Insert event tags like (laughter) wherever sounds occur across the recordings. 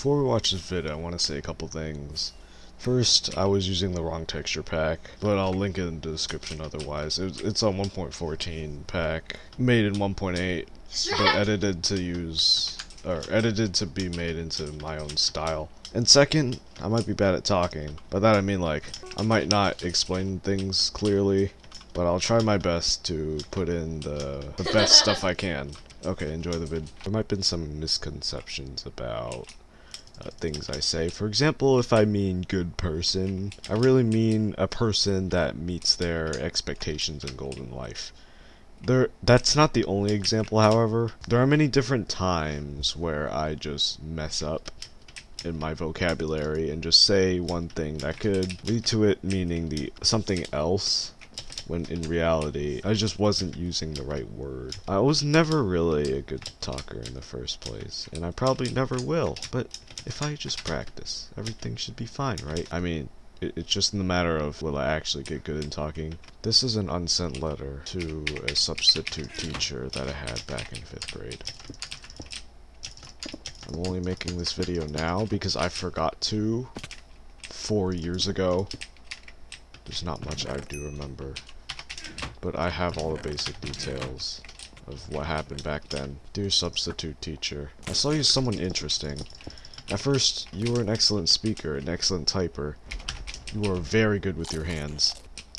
Before we watch this video, I want to say a couple things. First, I was using the wrong texture pack, but I'll link it in the description otherwise. It's, it's on 1.14 pack, made in 1.8, but (laughs) edited to use, or edited to be made into my own style. And second, I might be bad at talking. By that I mean like, I might not explain things clearly, but I'll try my best to put in the, the best stuff I (laughs) can. Okay, enjoy the vid. There might have been some misconceptions about uh, things I say. For example, if I mean good person, I really mean a person that meets their expectations in golden life. There, that's not the only example, however. There are many different times where I just mess up in my vocabulary and just say one thing that could lead to it meaning the something else when in reality I just wasn't using the right word. I was never really a good talker in the first place, and I probably never will, but if I just practice, everything should be fine, right? I mean, it, it's just in the matter of will I actually get good in talking. This is an unsent letter to a substitute teacher that I had back in 5th grade. I'm only making this video now because I forgot to four years ago. There's not much I do remember but I have all the basic details of what happened back then. Dear substitute teacher, I saw you as someone interesting. At first, you were an excellent speaker, an excellent typer. You are very good with your hands.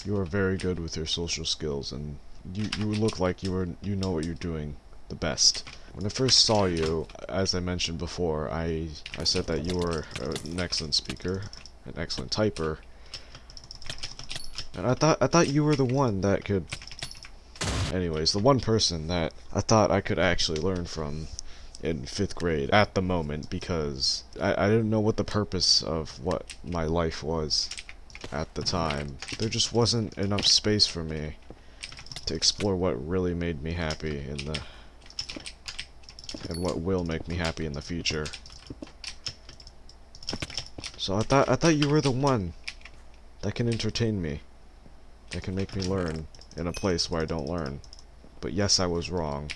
You are very good with your social skills, and you, you look like you, were, you know what you're doing the best. When I first saw you, as I mentioned before, I, I said that you were an excellent speaker, an excellent typer, and I thought I thought you were the one that could anyways, the one person that I thought I could actually learn from in fifth grade at the moment because I, I didn't know what the purpose of what my life was at the time. There just wasn't enough space for me to explore what really made me happy in the and what will make me happy in the future. So I thought I thought you were the one that can entertain me that can make me learn in a place where I don't learn. But yes, I was wrong.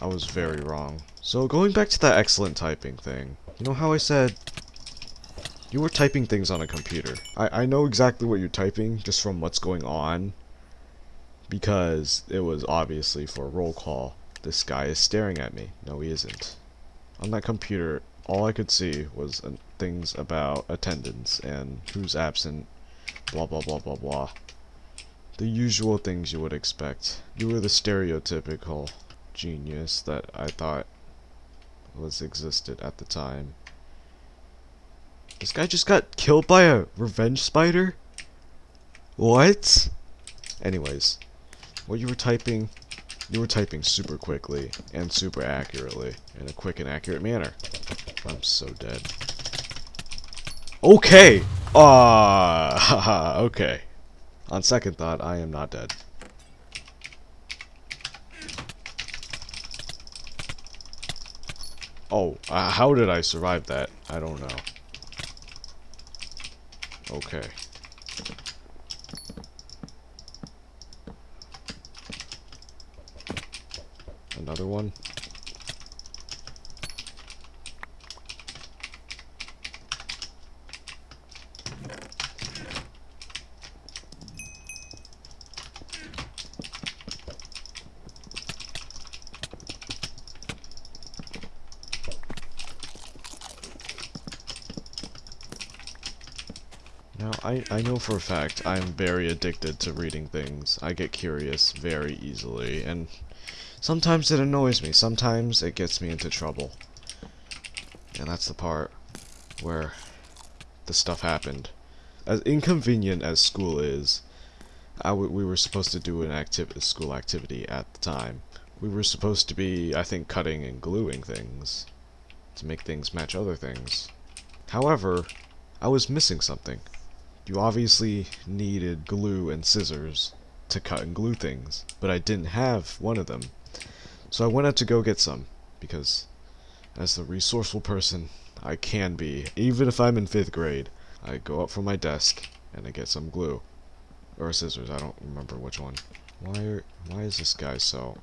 I was very wrong. So going back to that excellent typing thing, you know how I said you were typing things on a computer. I, I know exactly what you're typing just from what's going on because it was obviously for roll call. This guy is staring at me. No, he isn't. On that computer, all I could see was uh, things about attendance and who's absent, blah blah blah blah blah. The usual things you would expect. You were the stereotypical genius that I thought was existed at the time. This guy just got killed by a revenge spider? What? Anyways, what you were typing, you were typing super quickly and super accurately in a quick and accurate manner. I'm so dead. Okay! Ah, (laughs) okay. On second thought, I am not dead. Oh, uh, how did I survive that? I don't know. Okay. Another one? Now, I, I know for a fact I'm very addicted to reading things. I get curious very easily, and sometimes it annoys me, sometimes it gets me into trouble. And that's the part where the stuff happened. As inconvenient as school is, we were supposed to do an activ a school activity at the time. We were supposed to be, I think, cutting and gluing things to make things match other things. However, I was missing something. You obviously needed glue and scissors to cut and glue things, but I didn't have one of them. So I went out to go get some, because as the resourceful person I can be, even if I'm in 5th grade, I go up from my desk and I get some glue. Or scissors, I don't remember which one. Why are, why is this guy so...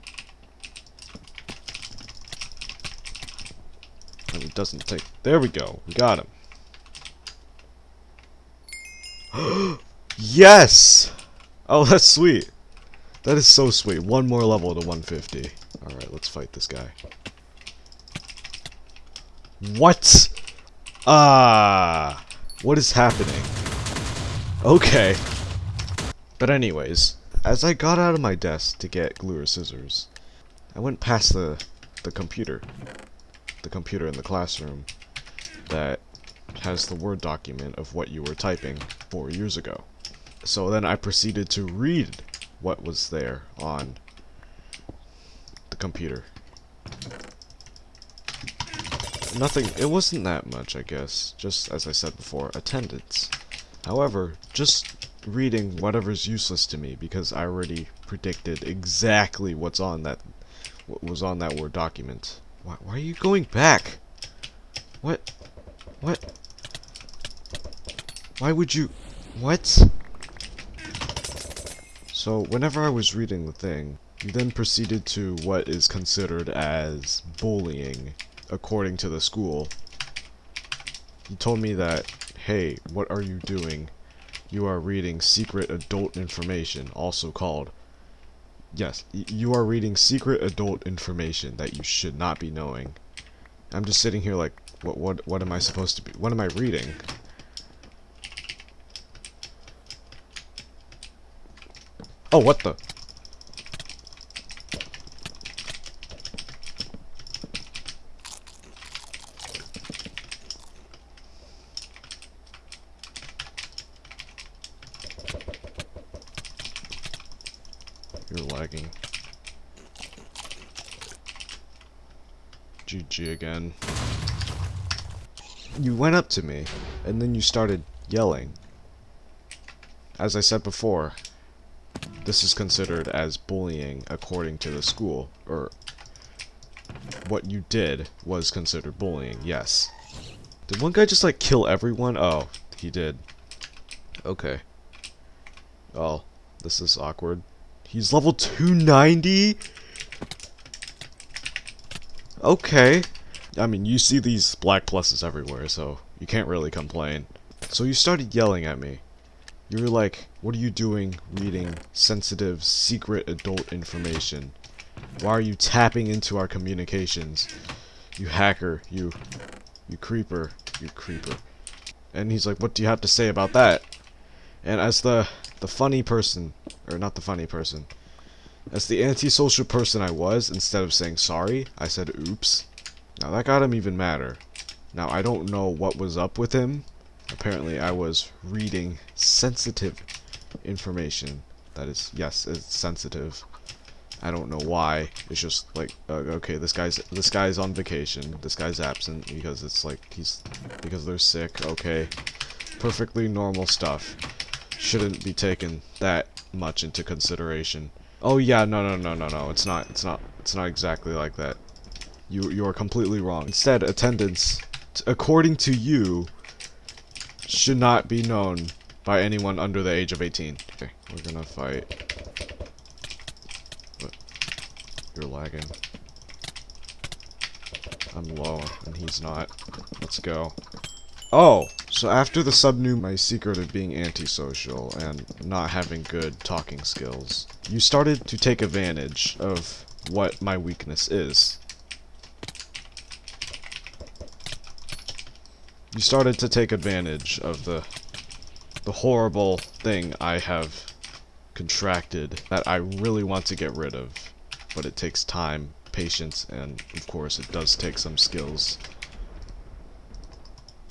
And it doesn't take There we go. We got him. (gasps) yes! Oh, (laughs) that's sweet. That is so sweet. One more level to 150. Alright, let's fight this guy. What? Ah. What is happening? Okay. But anyways, as I got out of my desk to get glue or scissors, I went past the the computer. The computer in the classroom that has the Word document of what you were typing four years ago. So then I proceeded to read what was there on the computer. Nothing, it wasn't that much, I guess. Just as I said before, attendance. However, just reading whatever's useless to me because I already predicted exactly what's on that what was on that Word document. Why, why are you going back? What? What? Why would you... What? So, whenever I was reading the thing, you then proceeded to what is considered as bullying, according to the school. You told me that, hey, what are you doing? You are reading secret adult information, also called Yes, you are reading secret adult information that you should not be knowing. I'm just sitting here like, what, what, what am I supposed to be, what am I reading? Oh, what the? You're lagging. GG again. You went up to me, and then you started yelling. As I said before, this is considered as bullying according to the school, or what you did was considered bullying, yes. Did one guy just like kill everyone? Oh, he did. Okay. Oh, this is awkward. He's level 290? Okay. I mean, you see these black pluses everywhere, so you can't really complain. So you started yelling at me. You were like, what are you doing reading sensitive, secret adult information? Why are you tapping into our communications? You hacker, you, you creeper, you creeper. And he's like, what do you have to say about that? And as the, the funny person, or not the funny person, as the antisocial person I was, instead of saying sorry, I said oops. Now that got him even madder. Now I don't know what was up with him. Apparently I was reading sensitive information. That is, yes, it's sensitive. I don't know why. It's just like, uh, okay, this guy's this guy's on vacation. This guy's absent because it's like he's because they're sick. Okay, perfectly normal stuff. Shouldn't be taken that much into consideration. Oh yeah, no, no, no, no, no. It's not. It's not. It's not exactly like that. You you are completely wrong. Instead, attendance, according to you, should not be known by anyone under the age of 18. Okay, we're gonna fight. But you're lagging. I'm low, and he's not. Let's go. Oh, so after the sub knew my secret of being antisocial and not having good talking skills, you started to take advantage of what my weakness is. You started to take advantage of the the horrible thing I have contracted that I really want to get rid of, but it takes time, patience, and of course it does take some skills.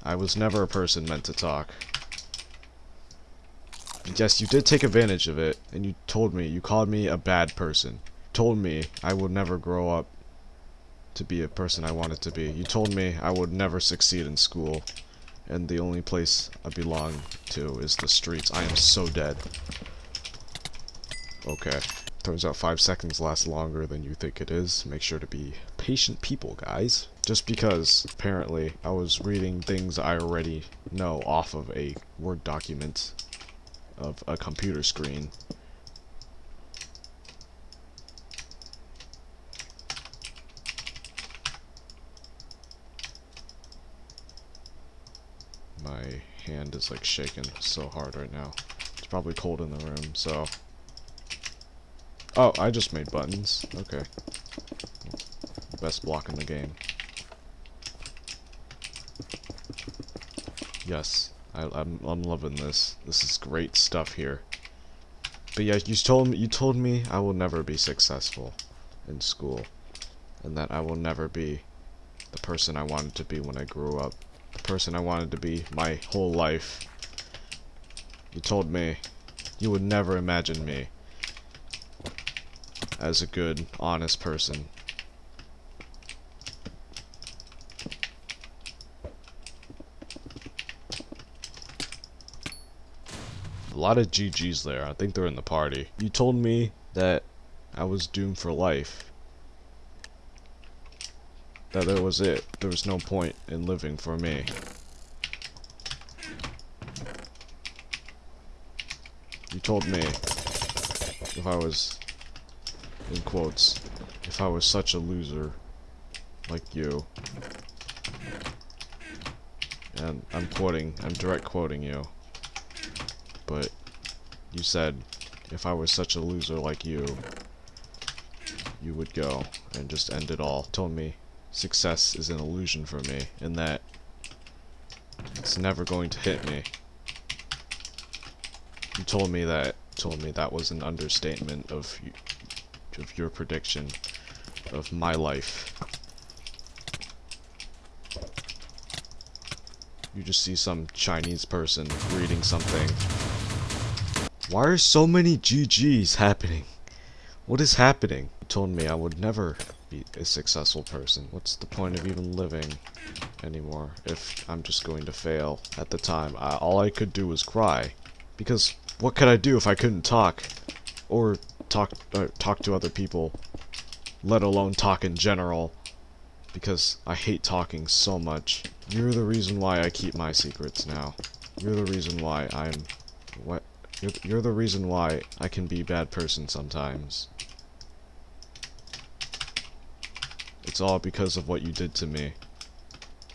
I was never a person meant to talk. Yes, you did take advantage of it, and you told me, you called me a bad person. You told me I would never grow up to be a person I wanted to be. You told me I would never succeed in school, and the only place I belong to is the streets. I am so dead. Okay. Turns out five seconds lasts longer than you think it is. Make sure to be patient people, guys. Just because, apparently, I was reading things I already know off of a Word document of a computer screen. My hand is like shaking so hard right now. It's probably cold in the room, so. Oh, I just made buttons. Okay. Best block in the game. Yes, I, I'm I'm loving this. This is great stuff here. But yeah, you told me you told me I will never be successful in school, and that I will never be the person I wanted to be when I grew up, person I wanted to be my whole life. You told me you would never imagine me as a good, honest person. A lot of GG's there. I think they're in the party. You told me that I was doomed for life. That that was it. There was no point in living for me. You told me if I was, in quotes, if I was such a loser like you. And I'm quoting, I'm direct quoting you. But you said if I was such a loser like you, you would go and just end it all. Told me success is an illusion for me and that it's never going to hit me. You told me that told me that was an understatement of of your prediction of my life. You just see some Chinese person reading something. Why are so many GGs happening? What is happening? You told me I would never a successful person. What's the point of even living anymore if I'm just going to fail at the time? I, all I could do was cry. Because what could I do if I couldn't talk? Or talk, uh, talk to other people? Let alone talk in general because I hate talking so much. You're the reason why I keep my secrets now. You're the reason why I'm... What? You're, you're the reason why I can be a bad person sometimes. It's all because of what you did to me.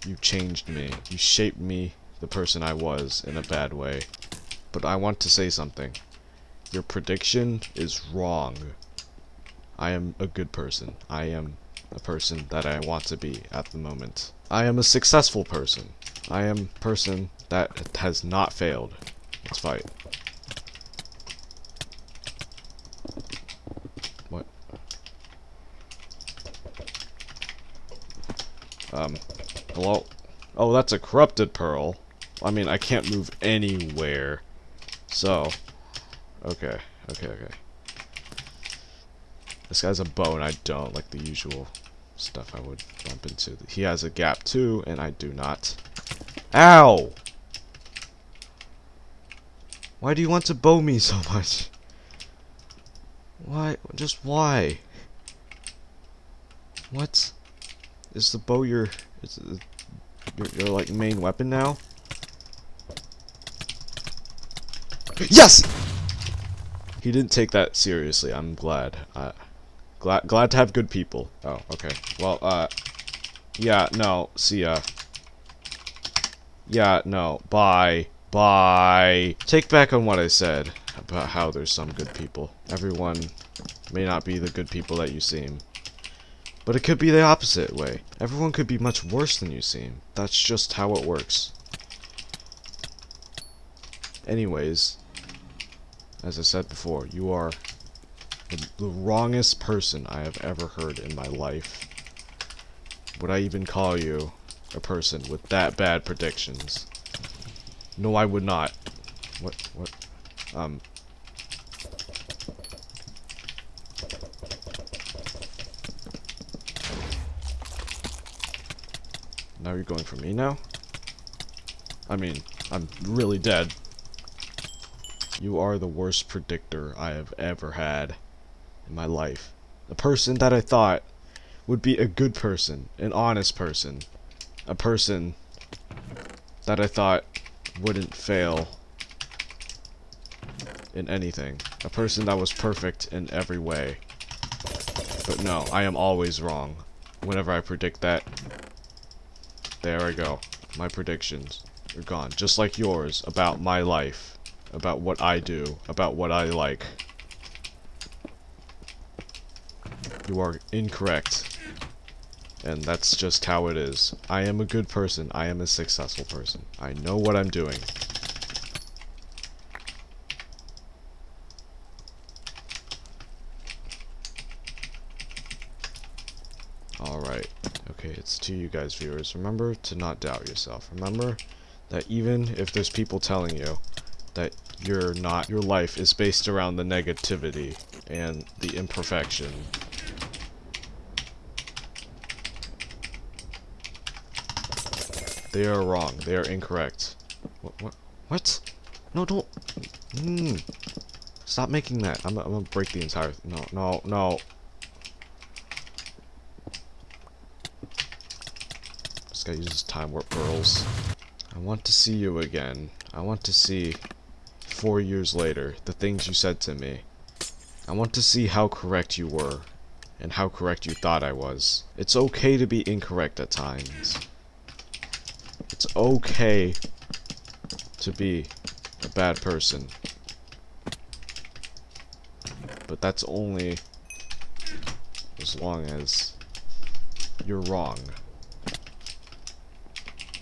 You changed me. You shaped me the person I was in a bad way. But I want to say something. Your prediction is wrong. I am a good person. I am a person that I want to be at the moment. I am a successful person. I am a person that has not failed. Let's fight. Um, hello? Oh, that's a corrupted pearl. I mean, I can't move anywhere. So, okay, okay, okay. This guy's a bow and I don't, like the usual stuff I would bump into. He has a gap too, and I do not. Ow! Why do you want to bow me so (laughs) much? Why? Just why? What? Is the bow your... Is your, your, like, main weapon now? Yes! He didn't take that seriously. I'm glad. Uh, Glad, glad to have good people. Oh, okay. Well, uh, yeah, no, see ya. Yeah, no, bye. Bye. Take back on what I said about how there's some good people. Everyone may not be the good people that you seem. But it could be the opposite way. Everyone could be much worse than you seem. That's just how it works. Anyways, as I said before, you are the, the wrongest person I have ever heard in my life. Would I even call you a person with that bad predictions? No, I would not. What? What? Um. Now you're going for me now? I mean, I'm really dead. You are the worst predictor I have ever had in my life. A person that I thought would be a good person, an honest person, a person that I thought wouldn't fail in anything, a person that was perfect in every way. But no, I am always wrong whenever I predict that. There I go, my predictions. are gone. Just like yours about my life, about what I do, about what I like. You are incorrect. And that's just how it is. I am a good person. I am a successful person. I know what I'm doing. Alright. Okay, it's to you guys viewers. Remember to not doubt yourself. Remember that even if there's people telling you that you're not your life is based around the negativity and the imperfection They are wrong. They are incorrect. What? What? what? No, don't. Mm. Stop making that. I'm, I'm gonna break the entire. No, no, no. This guy uses time warp pearls. I want to see you again. I want to see, four years later, the things you said to me. I want to see how correct you were, and how correct you thought I was. It's okay to be incorrect at times. It's okay to be a bad person. But that's only as long as you're wrong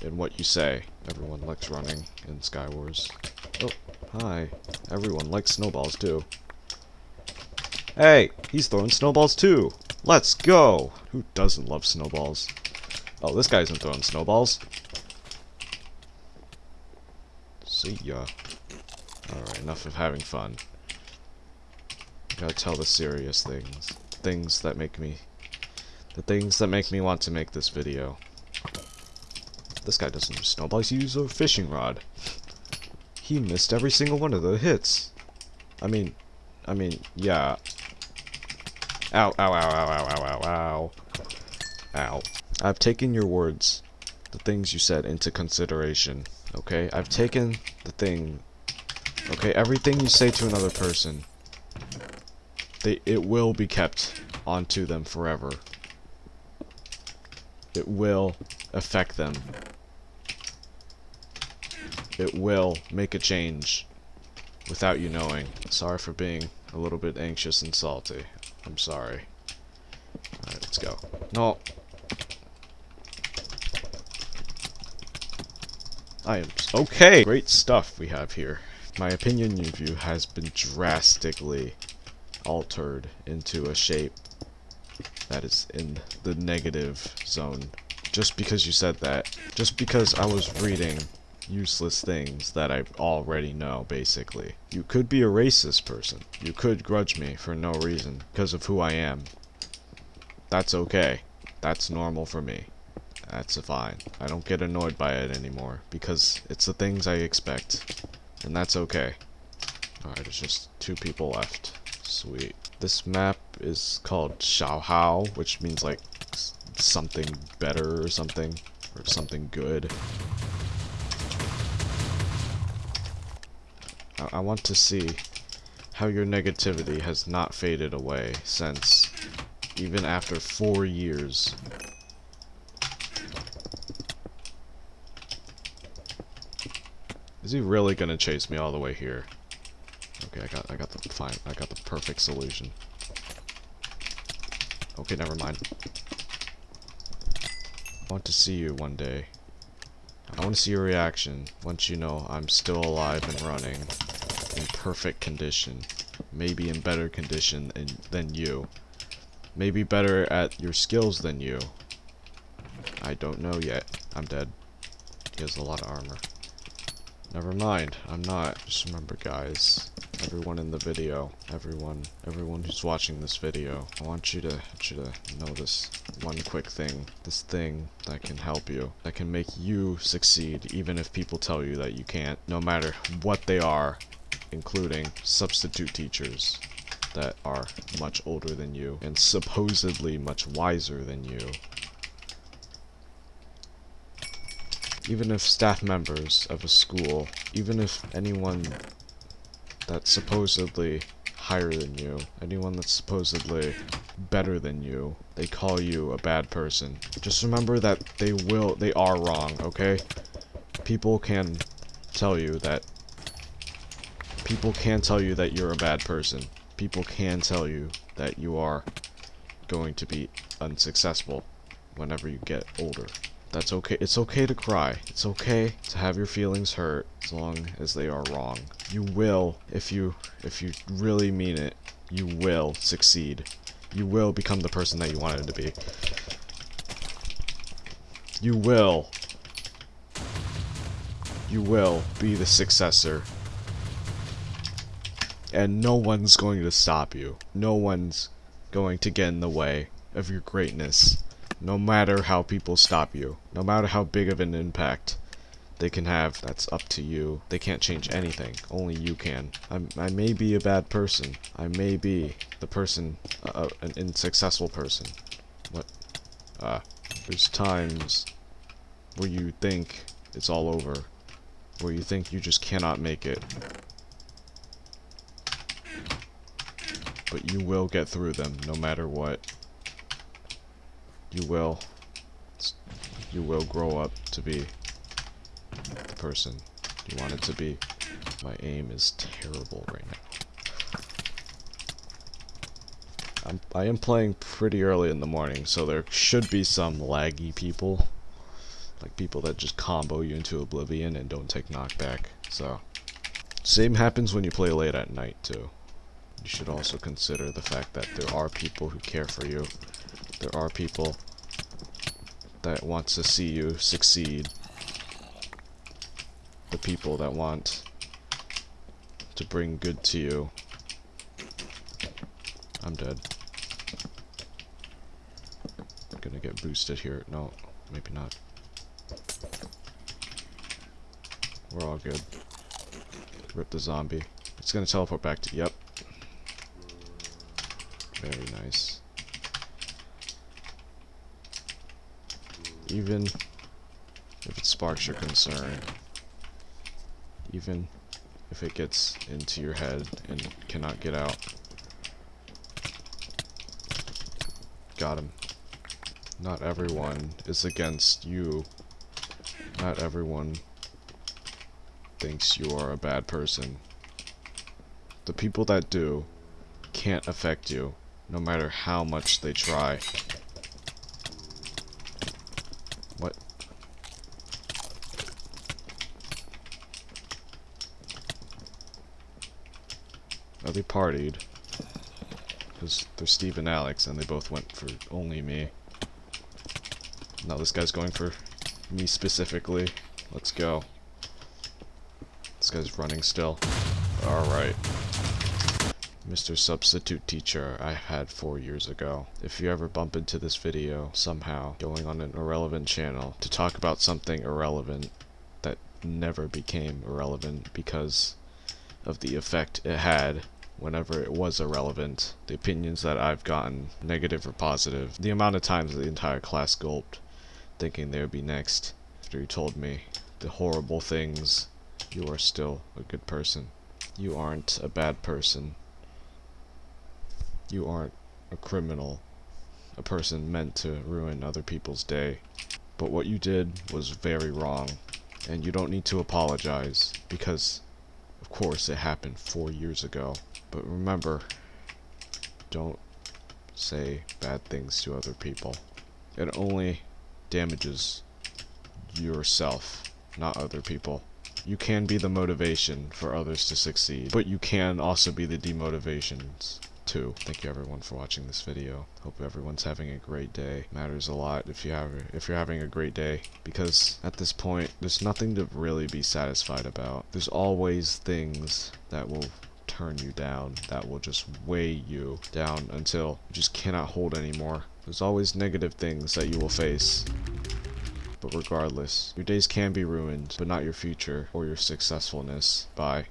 in what you say. Everyone likes running in Skywars. Oh, hi. Everyone likes snowballs too. Hey, he's throwing snowballs too. Let's go. Who doesn't love snowballs? Oh, this guy isn't throwing snowballs. See ya. Alright, enough of having fun. Gotta tell the serious things. Things that make me... The things that make me want to make this video. This guy doesn't use snowballs, he uses a fishing rod. He missed every single one of the hits. I mean, I mean, yeah. Ow, ow, ow, ow, ow, ow, ow, ow. Ow. I've taken your words, the things you said, into consideration. Okay, I've taken the thing. Okay, everything you say to another person, they it will be kept onto them forever. It will affect them. It will make a change without you knowing. Sorry for being a little bit anxious and salty. I'm sorry. Alright, let's go. No, I am okay. Great stuff we have here. My opinion of you has been drastically altered into a shape that is in the negative zone. Just because you said that. Just because I was reading useless things that I already know, basically. You could be a racist person. You could grudge me for no reason because of who I am. That's okay. That's normal for me. That's fine. I don't get annoyed by it anymore because it's the things I expect. And that's okay. Alright, there's just two people left. Sweet. This map is called Xiaohao, which means like something better or something. Or something good. I, I want to see how your negativity has not faded away since even after four years Is he really gonna chase me all the way here? Okay, I got I got the fine I got the perfect solution. Okay, never mind. I want to see you one day. I want to see your reaction once you know I'm still alive and running in perfect condition. Maybe in better condition than, you. Maybe better at your skills than you. I don't know yet. I'm dead. He has a lot of armor. Never mind, I'm not. Just remember guys, everyone in the video, everyone, everyone who's watching this video, I want you to, want you to know this one quick thing, this thing that can help you, that can make you succeed even if people tell you that you can't, no matter what they are, including substitute teachers that are much older than you and supposedly much wiser than you. Even if staff members of a school, even if anyone that's supposedly higher than you, anyone that's supposedly better than you, they call you a bad person. Just remember that they will, they are wrong, okay? People can tell you that people can tell you that you're a bad person. People can tell you that you are going to be unsuccessful whenever you get older. That's okay. It's okay to cry. It's okay to have your feelings hurt as long as they are wrong. You will, if you if you really mean it, you will succeed. You will become the person that you wanted to be. You will. You will be the successor. And no one's going to stop you. No one's going to get in the way of your greatness. No matter how people stop you. No matter how big of an impact they can have, that's up to you. They can't change anything. Only you can. I'm, I may be a bad person. I may be the person, uh, an unsuccessful person. What? Uh, there's times where you think it's all over. Where you think you just cannot make it. But you will get through them, no matter what. You will. You will grow up to be the person you wanted to be. My aim is terrible right now. I'm, I am playing pretty early in the morning, so there should be some laggy people. Like people that just combo you into oblivion and don't take knockback. So, same happens when you play late at night too. You should also consider the fact that there are people who care for you. There are people that want to see you succeed. The people that want to bring good to you. I'm dead. I'm gonna get boosted here. No, maybe not. We're all good. Rip the zombie. It's gonna teleport back to- yep. Very nice. Even if it sparks your concern, even if it gets into your head and cannot get out. Got him. Not everyone is against you. Not everyone thinks you are a bad person. The people that do can't affect you, no matter how much they try. They partied. Because they're Steve and Alex, and they both went for only me. Now this guy's going for me specifically. Let's go. This guy's running still. Alright. Mr. Substitute Teacher I had four years ago. If you ever bump into this video somehow going on an irrelevant channel to talk about something irrelevant that never became irrelevant because of the effect it had whenever it was irrelevant, the opinions that I've gotten, negative or positive, the amount of times the entire class gulped thinking they would be next after you told me the horrible things, you are still a good person. You aren't a bad person. You aren't a criminal, a person meant to ruin other people's day. But what you did was very wrong, and you don't need to apologize, because, of course, it happened four years ago. But remember, don't say bad things to other people. It only damages yourself, not other people. You can be the motivation for others to succeed, but you can also be the demotivations too. Thank you everyone for watching this video. Hope everyone's having a great day. Matters a lot if you have if you're having a great day because at this point there's nothing to really be satisfied about. There's always things that will turn you down, that will just weigh you down until you just cannot hold anymore. There's always negative things that you will face. But regardless, your days can be ruined, but not your future or your successfulness. Bye.